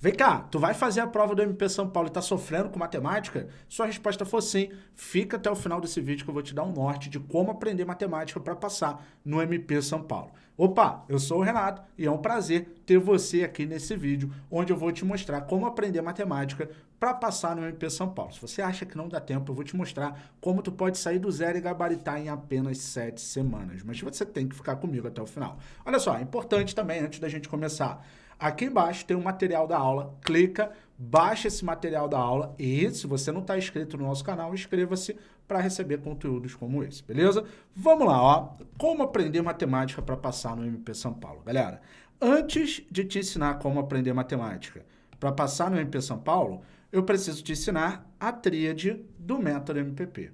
Vem cá, tu vai fazer a prova do MP São Paulo e tá sofrendo com matemática? Sua resposta for sim, fica até o final desse vídeo que eu vou te dar um norte de como aprender matemática para passar no MP São Paulo. Opa, eu sou o Renato e é um prazer ter você aqui nesse vídeo, onde eu vou te mostrar como aprender matemática para passar no MP São Paulo. Se você acha que não dá tempo, eu vou te mostrar como tu pode sair do zero e gabaritar em apenas sete semanas. Mas você tem que ficar comigo até o final. Olha só, é importante também, antes da gente começar, aqui embaixo tem o material da aula, clica, baixa esse material da aula e se você não está inscrito no nosso canal, inscreva-se para receber conteúdos como esse, beleza? Vamos lá, ó. Como aprender matemática para passar no MP São Paulo? Galera, antes de te ensinar como aprender matemática para passar no MP São Paulo, eu preciso te ensinar a tríade do método MPP.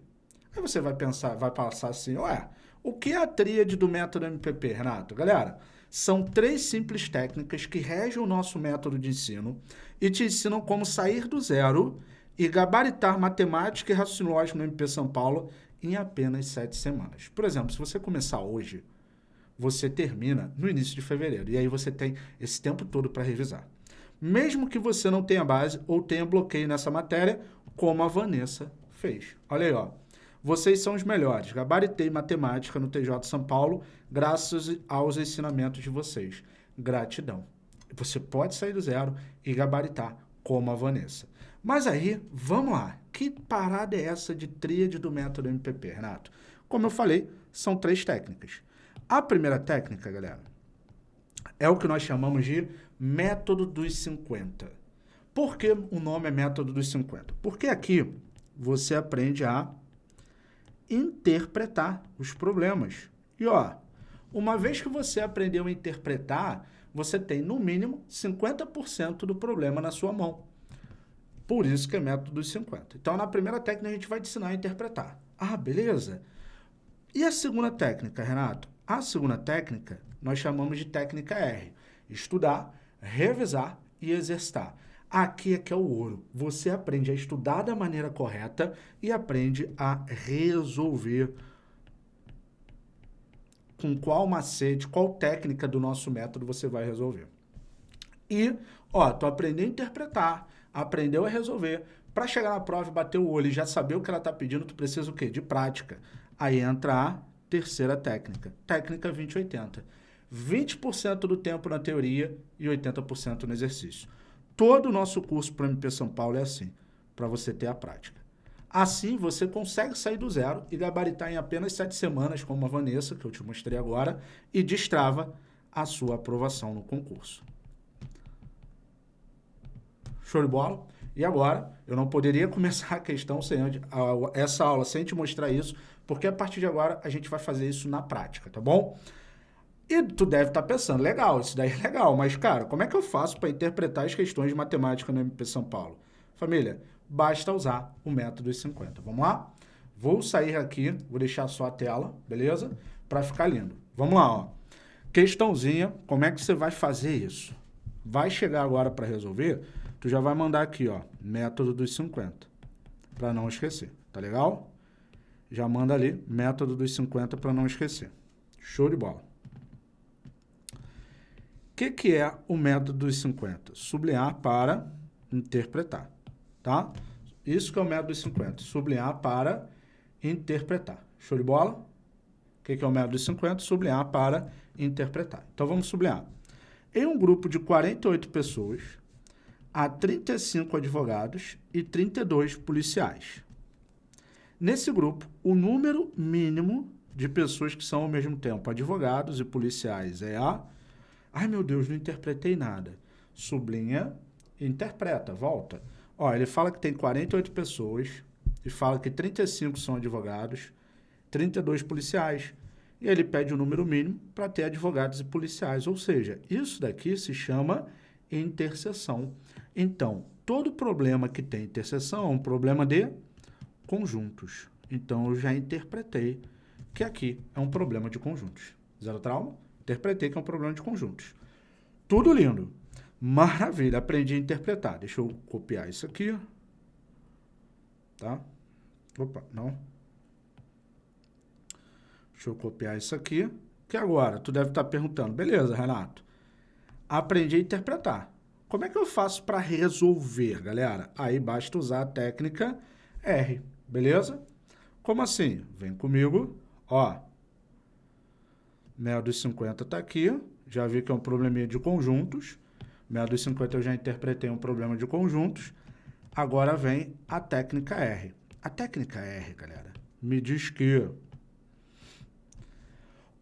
Aí você vai pensar, vai passar assim, ué, o que é a tríade do método MPP, Renato? Galera, são três simples técnicas que regem o nosso método de ensino e te ensinam como sair do zero e gabaritar matemática e raciocínio lógico no MP São Paulo em apenas sete semanas. Por exemplo, se você começar hoje, você termina no início de fevereiro. E aí você tem esse tempo todo para revisar. Mesmo que você não tenha base ou tenha bloqueio nessa matéria, como a Vanessa fez. Olha aí, ó. Vocês são os melhores. Gabaritei matemática no TJ São Paulo graças aos ensinamentos de vocês. Gratidão. Você pode sair do zero e gabaritar como a Vanessa. Mas aí, vamos lá. Que parada é essa de tríade do método MPP, Renato? Como eu falei, são três técnicas. A primeira técnica, galera, é o que nós chamamos de método dos 50. Por que o nome é método dos 50? Porque aqui você aprende a interpretar os problemas. E ó, uma vez que você aprendeu a interpretar, você tem no mínimo 50% do problema na sua mão. Por isso que é método dos 50. Então, na primeira técnica, a gente vai te ensinar a interpretar. Ah, beleza. E a segunda técnica, Renato? A segunda técnica, nós chamamos de técnica R. Estudar, revisar e exercitar. Aqui é que é o ouro. Você aprende a estudar da maneira correta e aprende a resolver com qual macete, qual técnica do nosso método você vai resolver. E, ó, tu aprendeu a interpretar, aprendeu a resolver. Para chegar na prova e bater o olho e já saber o que ela está pedindo, tu precisa o quê? De prática. Aí entra a terceira técnica, técnica 2080. 20% do tempo na teoria e 80% no exercício. Todo o nosso curso para MP São Paulo é assim, para você ter a prática. Assim, você consegue sair do zero e gabaritar em apenas sete semanas, como a Vanessa, que eu te mostrei agora, e destrava a sua aprovação no concurso. Show de bola? E agora, eu não poderia começar a questão sem essa aula sem te mostrar isso, porque a partir de agora a gente vai fazer isso na prática, tá bom? E tu deve estar tá pensando, legal, isso daí é legal, mas cara, como é que eu faço para interpretar as questões de matemática no MP São Paulo? Família, basta usar o método dos 50. Vamos lá? Vou sair aqui, vou deixar só a tela, beleza? Para ficar lindo. Vamos lá, ó. Questãozinha, como é que você vai fazer isso? Vai chegar agora para resolver, tu já vai mandar aqui, ó, método dos 50, para não esquecer, tá legal? Já manda ali, método dos 50 para não esquecer. Show de bola. O que, que é o método dos 50? Sublinhar para interpretar, tá? Isso que é o método dos 50, sublinhar para interpretar. Show de bola? O que, que é o método dos 50? Sublinhar para interpretar. Então, vamos sublinhar. Em um grupo de 48 pessoas, há 35 advogados e 32 policiais. Nesse grupo, o número mínimo de pessoas que são ao mesmo tempo advogados e policiais é a... Ai, meu Deus, não interpretei nada. Sublinha, interpreta, volta. Ó, ele fala que tem 48 pessoas e fala que 35 são advogados, 32 policiais. E ele pede o um número mínimo para ter advogados e policiais. Ou seja, isso daqui se chama interseção. Então, todo problema que tem interseção é um problema de conjuntos. Então, eu já interpretei que aqui é um problema de conjuntos. Zero trauma? Interpretei que é um problema de conjuntos. Tudo lindo. Maravilha, aprendi a interpretar. Deixa eu copiar isso aqui. Tá? Opa, não. Deixa eu copiar isso aqui. Que agora, tu deve estar perguntando, beleza, Renato, aprendi a interpretar. Como é que eu faço para resolver, galera? Aí basta usar a técnica R, beleza? Como assim? Vem comigo, ó. Meia dos 50 está aqui, já vi que é um probleminha de conjuntos. Meia dos 50 eu já interpretei um problema de conjuntos. Agora vem a técnica R. A técnica R, galera, me diz que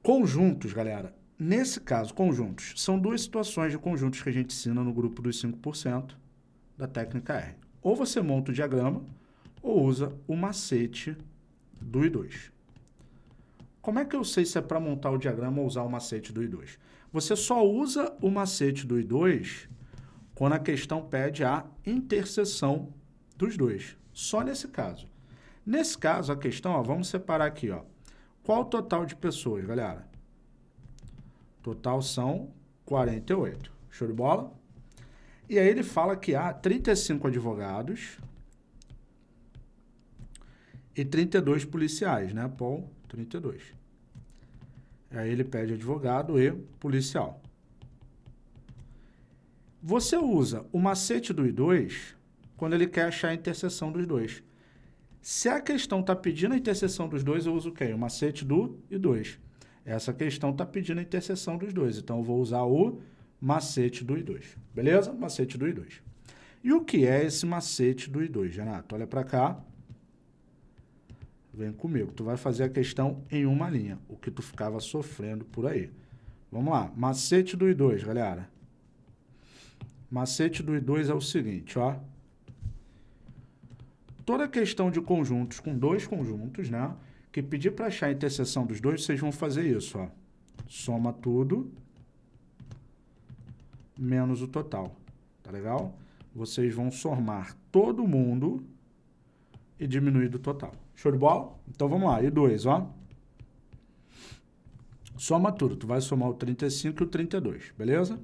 conjuntos, galera, nesse caso, conjuntos, são duas situações de conjuntos que a gente ensina no grupo dos 5% da técnica R. Ou você monta o diagrama, ou usa o macete do I2. Como é que eu sei se é para montar o diagrama ou usar o macete do I2? Você só usa o macete do I2 quando a questão pede a interseção dos dois. Só nesse caso. Nesse caso, a questão, ó, vamos separar aqui. Ó. Qual o total de pessoas, galera? Total são 48. Show de bola? E aí ele fala que há 35 advogados e 32 policiais, né, Paul? 32. Aí ele pede advogado e policial. Você usa o macete do I2 quando ele quer achar a interseção dos dois. Se a questão está pedindo a interseção dos dois, eu uso o quê? O macete do I2. Essa questão está pedindo a interseção dos dois, então eu vou usar o macete do I2. Beleza? Macete do I2. E o que é esse macete do I2, Renato? Olha para cá. Vem comigo. Tu vai fazer a questão em uma linha, o que tu ficava sofrendo por aí. Vamos lá. Macete do I2, galera. Macete do I2 é o seguinte, ó. Toda questão de conjuntos com dois conjuntos, né? Que pedir para achar a interseção dos dois, vocês vão fazer isso, ó. Soma tudo menos o total. Tá legal? Vocês vão somar todo mundo e diminuir do total. Show de bola? Então vamos lá, e 2, ó. Soma tudo, tu vai somar o 35 e o 32, beleza?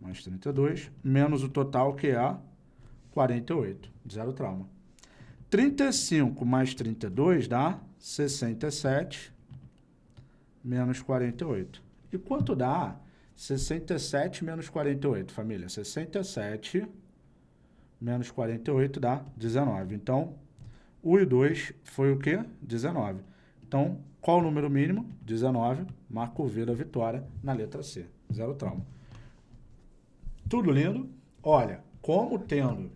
Mais 32, menos o total que é 48, zero trauma. 35 mais 32 dá 67, menos 48. E quanto dá 67 menos 48, família? 67 menos 48 dá 19. Então, o e 2 foi o quê? 19. Então, qual o número mínimo? 19. Marco V da vitória na letra C. Zero trauma. Tudo lindo? Olha, como tendo,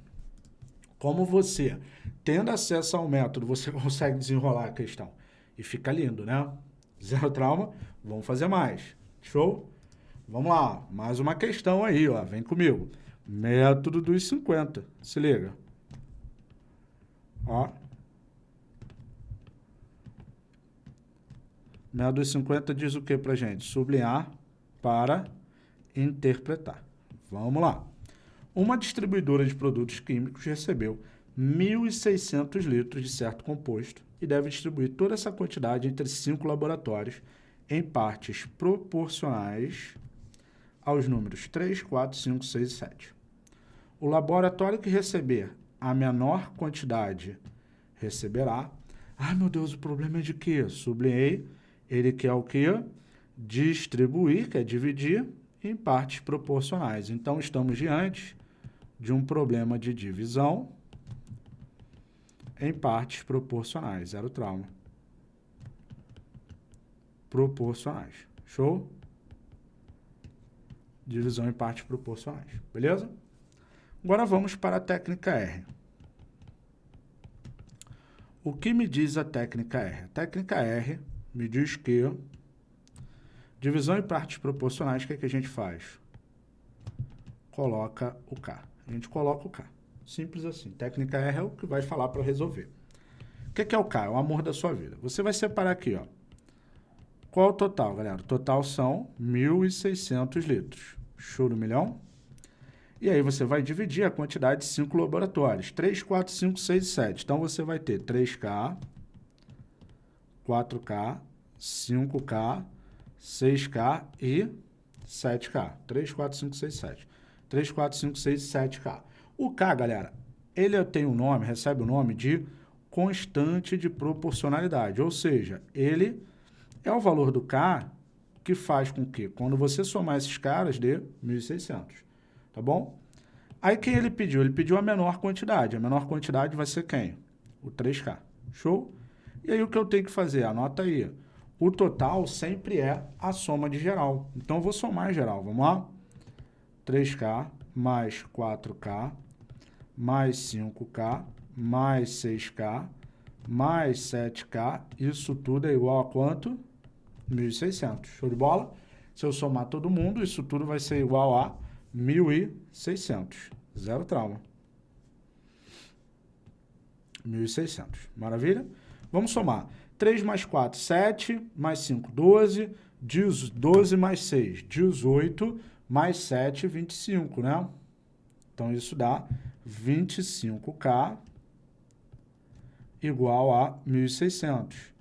como você, tendo acesso ao método, você consegue desenrolar a questão. E fica lindo, né? Zero trauma. Vamos fazer mais. Show? Vamos lá. Mais uma questão aí, ó. Vem comigo. Método dos 50. Se liga. Ó. Método dos 50 diz o que pra gente? Sublinhar para interpretar. Vamos lá. Uma distribuidora de produtos químicos recebeu 1.600 litros de certo composto e deve distribuir toda essa quantidade entre cinco laboratórios em partes proporcionais aos números 3, 4, 5, 6 e 7. O laboratório que receber a menor quantidade receberá. Ai, meu Deus, o problema é de quê? Sublinhei. Ele quer o quê? Distribuir, quer dividir em partes proporcionais. Então, estamos diante de um problema de divisão em partes proporcionais. Zero trauma. Proporcionais. Show? Divisão em partes proporcionais, beleza? Agora vamos para a técnica R. O que me diz a técnica R? A técnica R me diz que divisão em partes proporcionais, o que, é que a gente faz? Coloca o K. A gente coloca o K. Simples assim. Técnica R é o que vai falar para resolver. O que, é que é o K? É o amor da sua vida. Você vai separar aqui, ó. Qual o total, galera? O total são 1.600 litros. Show do milhão? E aí você vai dividir a quantidade de 5 laboratórios. 3, 4, 5, 6 e 7. Então você vai ter 3K, 4K, 5K, 6K e 7K. 3, 4, 5, 6, 7. 3, 4, 5, 6 e 7K. O K, galera, ele tem o um nome, recebe o nome de constante de proporcionalidade. Ou seja, ele é o valor do K que faz com que, quando você somar esses caras, dê 1.600, tá bom? Aí quem ele pediu? Ele pediu a menor quantidade. A menor quantidade vai ser quem? O 3K. Show? E aí o que eu tenho que fazer? Anota aí. O total sempre é a soma de geral. Então eu vou somar geral. Vamos lá? 3K mais 4K mais 5K mais 6K mais 7K. Isso tudo é igual a quanto? 1.600. Show de bola? Se eu somar todo mundo, isso tudo vai ser igual a 1.600. Zero trauma. 1.600. Maravilha? Vamos somar. 3 mais 4, 7, mais 5, 12, 12 mais 6, 18, mais 7, 25, né? Então, isso dá 25K igual a 1.600.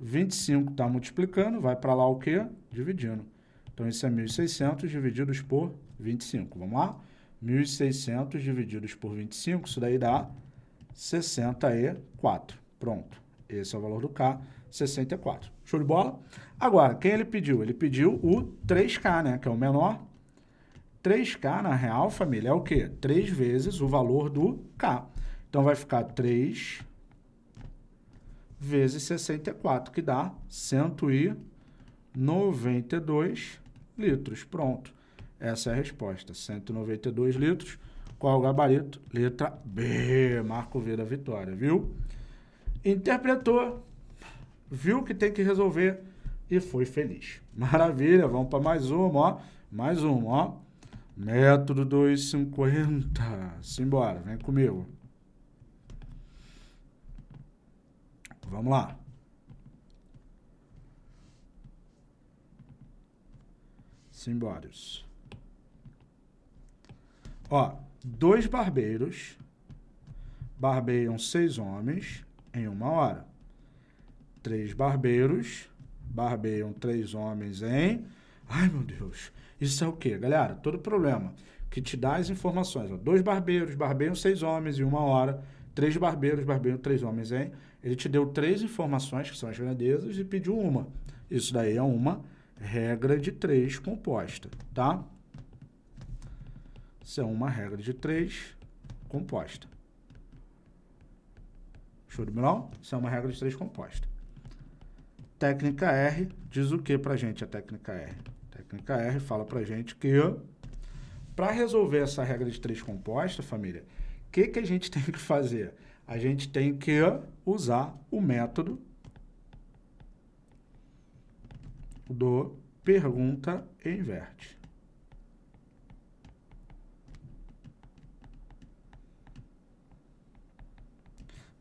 25 está multiplicando, vai para lá o quê? Dividindo. Então, isso é 1.600 divididos por 25. Vamos lá? 1.600 divididos por 25, isso daí dá 64. Pronto. Esse é o valor do K, 64. Show de bola? Agora, quem ele pediu? Ele pediu o 3K, né? Que é o menor. 3K, na real, família, é o quê? 3 vezes o valor do K. Então, vai ficar 3 vezes 64, que dá 192 litros. Pronto. Essa é a resposta. 192 litros. Qual o gabarito? Letra B. Marco V da vitória, viu? Interpretou, viu que tem que resolver e foi feliz. Maravilha, vamos para mais uma, ó. Mais uma, ó. Método 250. Simbora, vem comigo. Vamos lá. Simbórios. Ó, dois barbeiros barbeiam seis homens em uma hora. Três barbeiros barbeiam três homens em... Ai, meu Deus. Isso é o quê? Galera, todo problema que te dá as informações. Ó, dois barbeiros barbeiam seis homens em uma hora. Três barbeiros barbeiam três homens em ele te deu três informações, que são as grandezas, e pediu uma. Isso daí é uma regra de três composta, tá? Isso é uma regra de três composta. Show de bola? Isso é uma regra de três composta. Técnica R diz o que pra gente a técnica R? técnica R fala pra gente que para resolver essa regra de três composta, família, o que, que a gente tem que fazer? a gente tem que usar o método do pergunta inverte.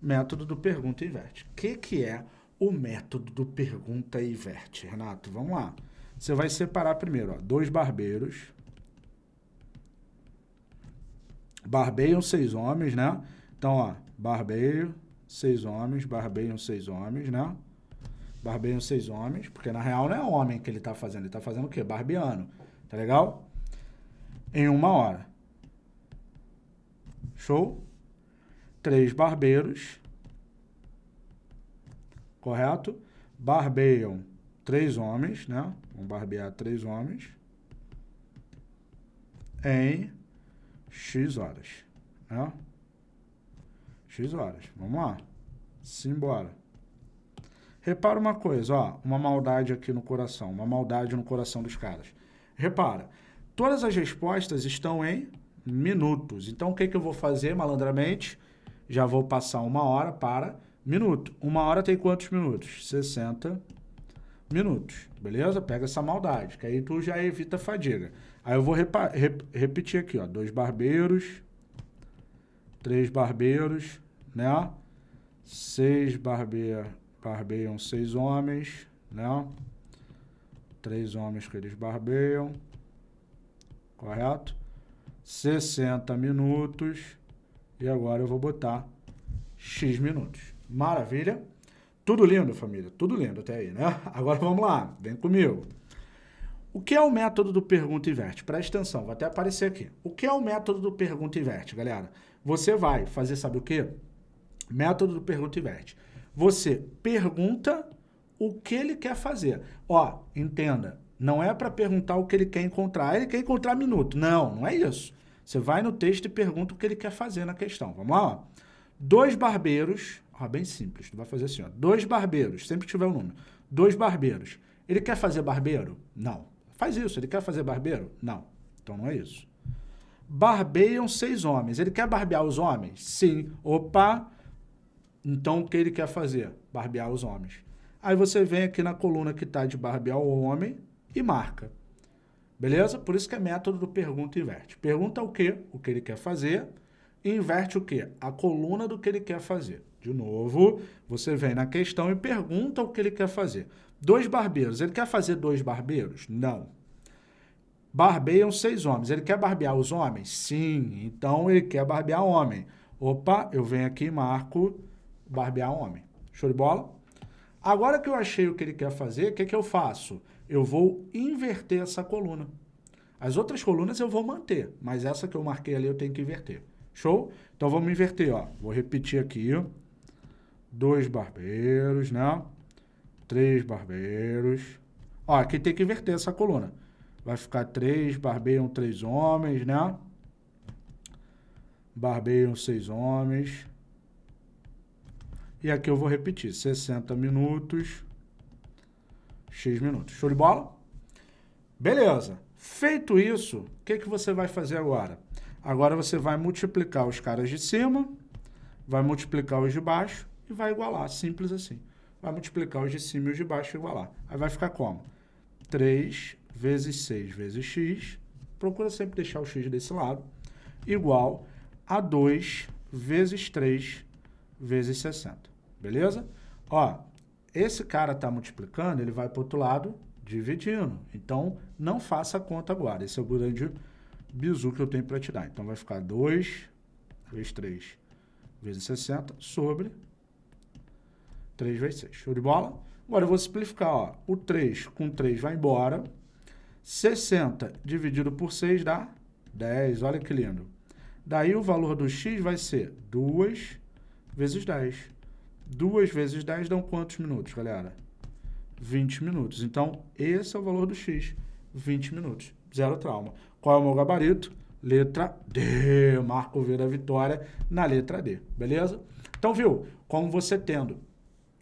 Método do pergunta inverte. O que, que é o método do pergunta inverte, Renato? Vamos lá. Você vai separar primeiro, ó, dois barbeiros. Barbeiam seis homens, né? Então, ó, barbeio, seis homens, barbeiam seis homens, né? Barbeiam seis homens, porque na real não é homem que ele tá fazendo, ele tá fazendo o quê? Barbeando, tá legal? Em uma hora. Show? Três barbeiros, correto? Barbeiam três homens, né? Vão barbear três homens em X horas, né? X horas. Vamos lá. Simbora. Repara uma coisa, ó, uma maldade aqui no coração, uma maldade no coração dos caras. Repara, todas as respostas estão em minutos. Então, o que, que eu vou fazer malandramente? Já vou passar uma hora para minuto. Uma hora tem quantos minutos? 60 minutos, beleza? Pega essa maldade, que aí tu já evita fadiga. Aí eu vou rep repetir aqui, ó, dois barbeiros, três barbeiros, né? Seis barbeia, barbeiam seis homens, né? Três homens que eles barbeiam, correto? 60 minutos. E agora eu vou botar X minutos. Maravilha? Tudo lindo, família. Tudo lindo até aí, né? Agora vamos lá. Vem comigo. O que é o método do pergunta e inverte? Presta atenção, vai até aparecer aqui. O que é o método do pergunta e inverte, galera? Você vai fazer, sabe o quê? Método do pergunta e inverte. Você pergunta o que ele quer fazer. Ó, entenda, Não é para perguntar o que ele quer encontrar. Ele quer encontrar minuto. Não, não é isso. Você vai no texto e pergunta o que ele quer fazer na questão. Vamos lá, ó. Dois barbeiros, ó, bem simples, tu vai fazer assim, ó. Dois barbeiros, sempre que tiver um número. Dois barbeiros. Ele quer fazer barbeiro? Não. Faz isso. Ele quer fazer barbeiro? Não. Então não é isso. Barbeiam seis homens. Ele quer barbear os homens? Sim. Opa! Então o que ele quer fazer? Barbear os homens. Aí você vem aqui na coluna que está de barbear o homem e marca. Beleza? Por isso que é método do pergunta inverte. Pergunta o que? O que ele quer fazer. Inverte o que? A coluna do que ele quer fazer. De novo, você vem na questão e pergunta o que ele quer fazer. Dois barbeiros. Ele quer fazer dois barbeiros? Não. Barbeiam seis homens. Ele quer barbear os homens? Sim. Então, ele quer barbear homem. Opa, eu venho aqui e marco barbear homem. Show de bola? Agora que eu achei o que ele quer fazer, o que, que eu faço? Eu vou inverter essa coluna. As outras colunas eu vou manter, mas essa que eu marquei ali eu tenho que inverter. Show? Então vamos inverter, ó. Vou repetir aqui. Dois barbeiros, né? Três barbeiros. Ó, aqui tem que inverter essa coluna. Vai ficar três, barbeiam três homens, né? Barbeiam seis homens. E aqui eu vou repetir, 60 minutos, X minutos. Show de bola? Beleza. Feito isso, o que, que você vai fazer agora? Agora você vai multiplicar os caras de cima, vai multiplicar os de baixo e vai igualar, simples assim. Vai multiplicar os de cima e os de baixo e igualar. Aí vai ficar como? 3 vezes 6 vezes x, procura sempre deixar o x desse lado, igual a 2 vezes 3 vezes 60. Beleza? Ó, esse cara está multiplicando, ele vai para o outro lado dividindo. Então, não faça a conta agora. Esse é o grande bizu que eu tenho para te dar. Então, vai ficar 2 vezes 3 vezes 60 sobre 3 vezes 6. Show de bola? Agora, eu vou simplificar. Ó. O 3 com 3 vai embora. 60 dividido por 6 dá 10. Olha que lindo. Daí, o valor do x vai ser 2 vezes 10. 2 vezes 10 dão quantos minutos, galera? 20 minutos. Então, esse é o valor do x, 20 minutos. Zero trauma. Qual é o meu gabarito? Letra D. Marco V da vitória na letra D. Beleza? Então, viu? Como você tendo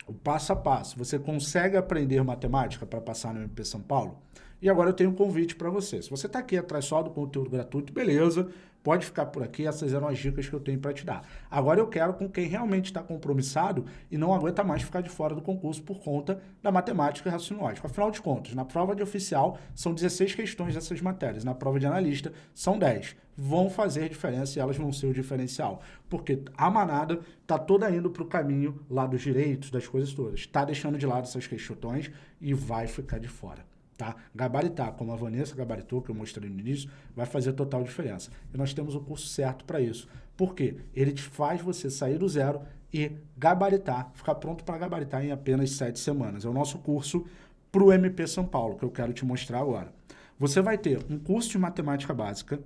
o passo a passo, você consegue aprender matemática para passar no MP São Paulo? E agora eu tenho um convite para você. Se você está aqui atrás só do conteúdo gratuito, beleza, pode ficar por aqui, essas eram as dicas que eu tenho para te dar. Agora eu quero com quem realmente está compromissado e não aguenta mais ficar de fora do concurso por conta da matemática e raciocínio lógico. Afinal de contas, na prova de oficial são 16 questões dessas matérias, na prova de analista são 10. Vão fazer diferença e elas vão ser o diferencial, porque a manada está toda indo para o caminho lá dos direitos, das coisas todas. Está deixando de lado essas questões e vai ficar de fora tá? Gabaritar, como a Vanessa gabaritou, que eu mostrei no início, vai fazer total diferença. E nós temos o curso certo para isso. Por quê? Ele te faz você sair do zero e gabaritar, ficar pronto para gabaritar em apenas sete semanas. É o nosso curso para o MP São Paulo, que eu quero te mostrar agora. Você vai ter um curso de matemática básica,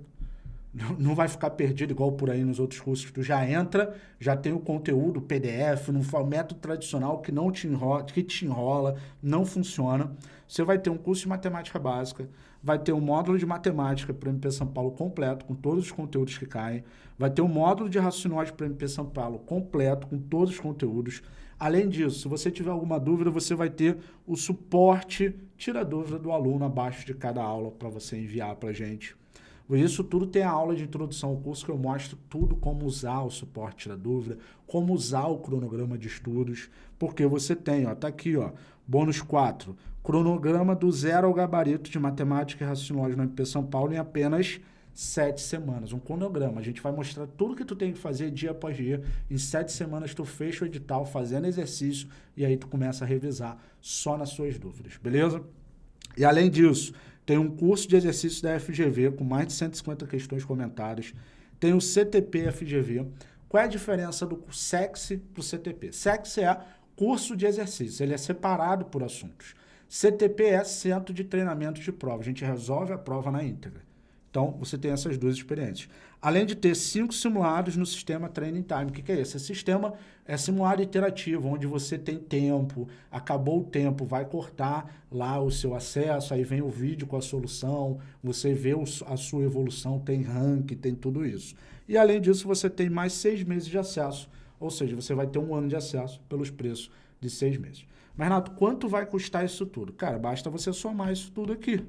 não vai ficar perdido igual por aí nos outros cursos tu já entra, já tem o conteúdo PDF, no método tradicional que não te enrola, que te enrola, não funciona. Você vai ter um curso de matemática básica, vai ter um módulo de matemática para o MP São Paulo completo, com todos os conteúdos que caem, vai ter um módulo de raciocínio para o MP São Paulo completo, com todos os conteúdos. Além disso, se você tiver alguma dúvida, você vai ter o suporte, tira a dúvida do aluno abaixo de cada aula para você enviar para a gente isso tudo tem a aula de introdução ao curso que eu mostro tudo como usar o suporte da dúvida, como usar o cronograma de estudos, porque você tem, ó, tá aqui, ó, bônus 4, cronograma do zero ao gabarito de matemática e raciocínio no MP São Paulo em apenas sete semanas, um cronograma. A gente vai mostrar tudo que tu tem que fazer dia após dia. Em sete semanas tu fecha o edital fazendo exercício e aí tu começa a revisar só nas suas dúvidas, beleza? E além disso, tem um curso de exercícios da FGV com mais de 150 questões comentadas. Tem o CTP FGV. Qual é a diferença do SEX para o CTP? SEX é curso de exercícios, ele é separado por assuntos. CTP é centro de treinamento de prova, a gente resolve a prova na íntegra. Então, você tem essas duas experiências. Além de ter cinco simulados no sistema Training Time. O que, que é esse? Esse sistema é simulado iterativo, onde você tem tempo, acabou o tempo, vai cortar lá o seu acesso, aí vem o vídeo com a solução, você vê a sua evolução, tem rank, tem tudo isso. E além disso, você tem mais seis meses de acesso, ou seja, você vai ter um ano de acesso pelos preços de seis meses. Mas, Renato, quanto vai custar isso tudo? Cara, basta você somar isso tudo aqui.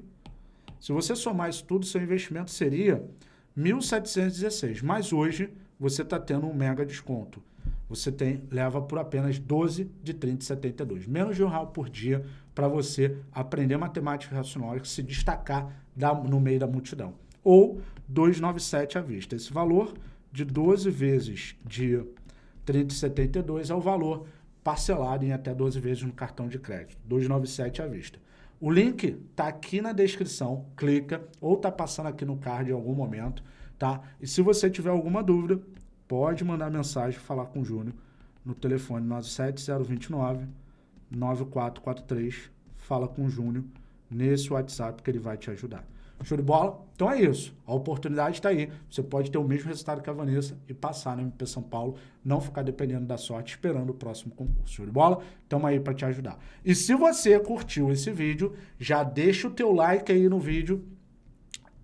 Se você somar isso tudo, seu investimento seria 1.716. Mas hoje você está tendo um mega desconto. Você tem, leva por apenas 12 de 30,72. Menos de um real por dia para você aprender matemática racional e se destacar da, no meio da multidão. Ou 297 à vista. Esse valor de 12 vezes de 30,72 é o valor parcelado em até 12 vezes no cartão de crédito. 297 à vista. O link tá aqui na descrição, clica, ou tá passando aqui no card em algum momento, tá? E se você tiver alguma dúvida, pode mandar mensagem, falar com o Júnior no telefone 97029 9443, fala com o Júnior nesse WhatsApp que ele vai te ajudar. Show de bola? Então é isso. A oportunidade está aí. Você pode ter o mesmo resultado que a Vanessa e passar no MP São Paulo, não ficar dependendo da sorte, esperando o próximo concurso. Show de bola? Estamos aí para te ajudar. E se você curtiu esse vídeo, já deixa o teu like aí no vídeo.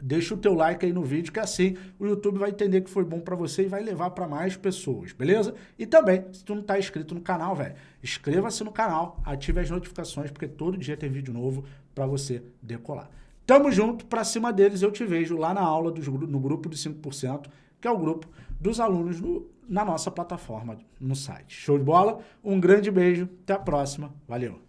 Deixa o teu like aí no vídeo, que assim o YouTube vai entender que foi bom para você e vai levar para mais pessoas, beleza? E também, se tu não tá inscrito no canal, velho, inscreva-se no canal, ative as notificações, porque todo dia tem vídeo novo para você decolar. Tamo junto, pra cima deles eu te vejo lá na aula, dos, no grupo dos 5%, que é o grupo dos alunos no, na nossa plataforma, no site. Show de bola? Um grande beijo, até a próxima, valeu!